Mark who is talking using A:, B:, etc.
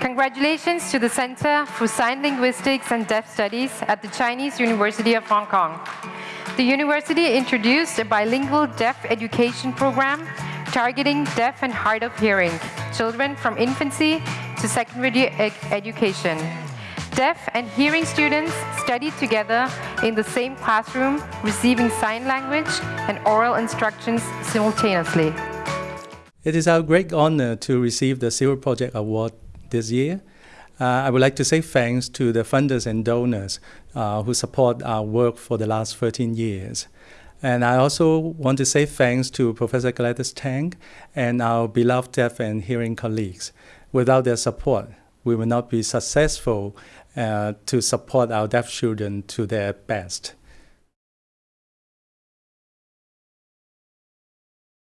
A: Congratulations to the Center for Sign Linguistics and Deaf Studies at the Chinese University of Hong Kong. The university introduced a bilingual deaf education program targeting deaf and hard of hearing children from infancy to secondary ed education. Deaf and hearing students studied together in the same classroom, receiving sign language and oral instructions simultaneously.
B: It is our great honor to receive the Silver Project Award this year. Uh, I would like to say thanks to the funders and donors uh, who support our work for the last 13 years. And I also want to say thanks to Professor Gladys Tang and our beloved deaf and hearing colleagues. Without their support, we will not be successful uh, to support our deaf children to their best.